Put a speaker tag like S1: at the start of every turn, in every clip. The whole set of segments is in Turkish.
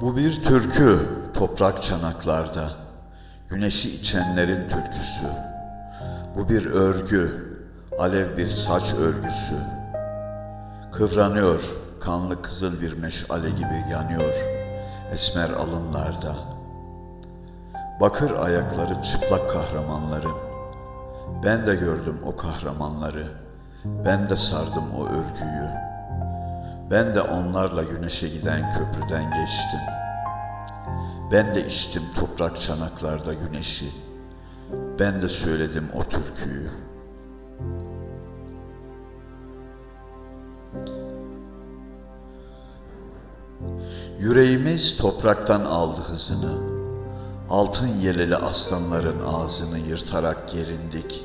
S1: Bu bir türkü toprak çanaklarda, güneşi içenlerin türküsü. Bu bir örgü, alev bir saç örgüsü. Kıvranıyor, kanlı kızıl bir meşale gibi yanıyor esmer alınlarda. Bakır ayakları çıplak kahramanların. Ben de gördüm o kahramanları. Ben de sardım o örgüyü. Ben de onlarla güneşe giden köprüden geçtim. Ben de içtim toprak çanaklarda güneşi. Ben de söyledim o türküyü. Yüreğimiz topraktan aldı hızını. Altın yeleli aslanların ağzını yırtarak gerindik.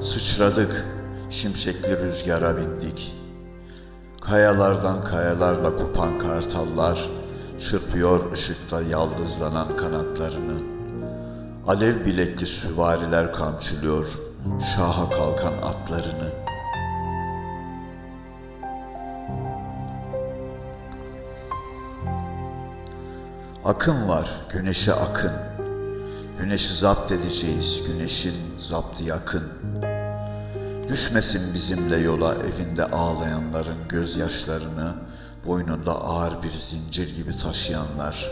S1: Sıçradık, şimşekli rüzgara bindik. Kayalardan kayalarla kopan kartallar çırpıyor ışıkta yaldızlanan kanatlarını. Alev bilekli süvariler kamçılıyor şaha kalkan atlarını. Akın var, güneşe akın. Güneşi zapt edeceğiz, güneşin zaptı yakın. Düşmesin bizimle yola evinde ağlayanların gözyaşlarını boynunda ağır bir zincir gibi taşıyanlar.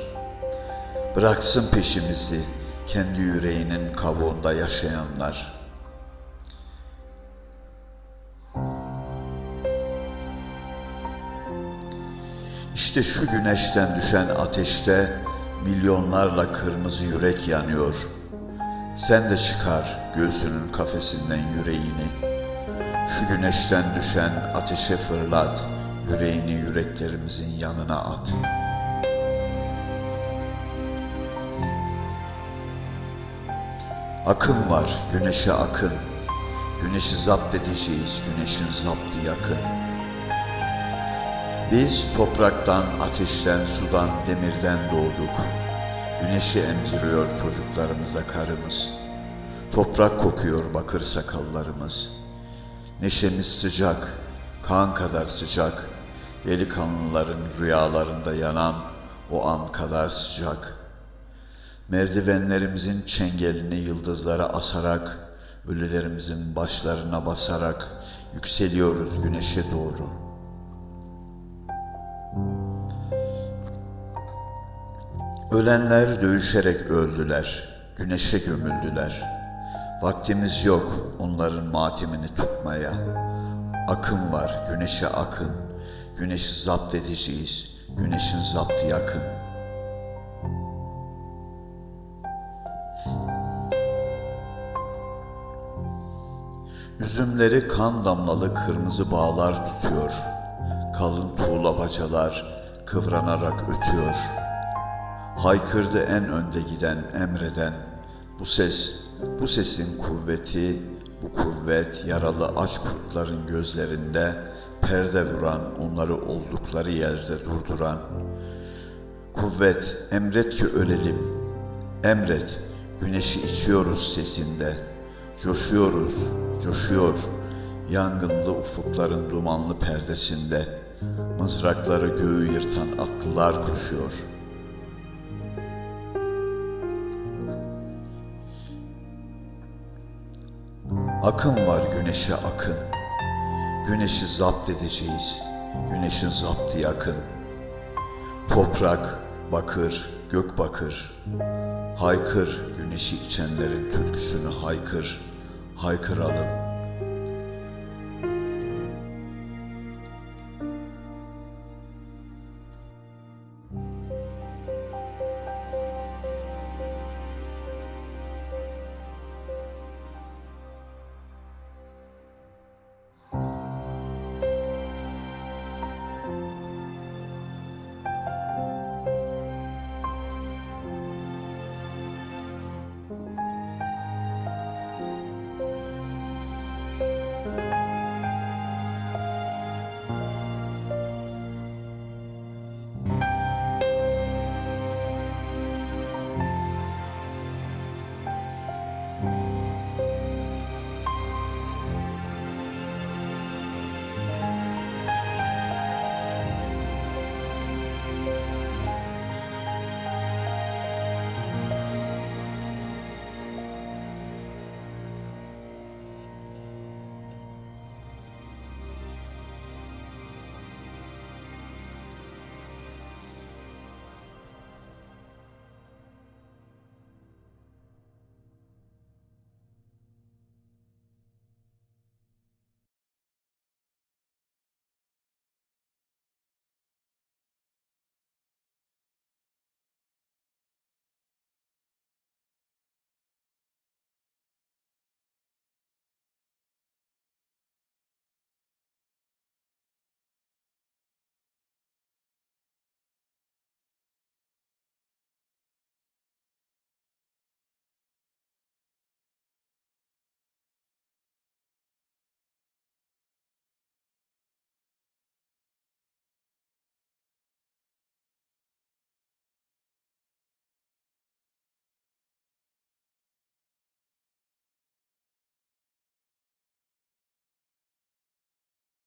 S1: Bıraksın peşimizi kendi yüreğinin kabuğunda yaşayanlar. İşte şu güneşten düşen ateşte milyonlarla kırmızı yürek yanıyor. Sen de çıkar göğsünün kafesinden yüreğini. Şu güneşten düşen ateşe fırlat, yüreğini yüreklerimizin yanına at. Akın var, güneşe akın. Güneşi zapt edeceğiz, güneşin zaptı yakın. Biz topraktan, ateşten, sudan, demirden doğduk. Güneşi emziriyor çocuklarımıza karımız. Toprak kokuyor bakır sakallarımız. Neşemiz sıcak, kan kadar sıcak. Delikanlıların rüyalarında yanan o an kadar sıcak. Merdivenlerimizin çengelini yıldızlara asarak, ölülerimizin başlarına basarak yükseliyoruz güneşe doğru.'' Ölenler dövüşerek öldüler, güneşe gömüldüler. Vaktimiz yok onların matemini tutmaya. Akın var, güneşe akın. Güneşi zapt edeceğiz, güneşin zaptı yakın. Üzümleri kan damlalı kırmızı bağlar tutuyor. Kalın tuğla bacalar kıvranarak ötüyor. Haykırdı en önde giden emreden. Bu ses, bu sesin kuvveti, bu kuvvet yaralı aç kurtların gözlerinde perde vuran, onları oldukları yerde durduran. Kuvvet, emret ki ölelim. Emret, güneşi içiyoruz sesinde. Coşuyoruz, coşuyor. Yangınlı ufukların dumanlı perdesinde. Mızrakları göğü yırtan atlılar koşuyor.'' Akın var güneşe akın. Güneşi zapt edeceğiz. Güneşin zaptı yakın. Toprak, bakır, gök bakır. Haykır güneşi içenlerin türküsünü haykır. Haykıralım.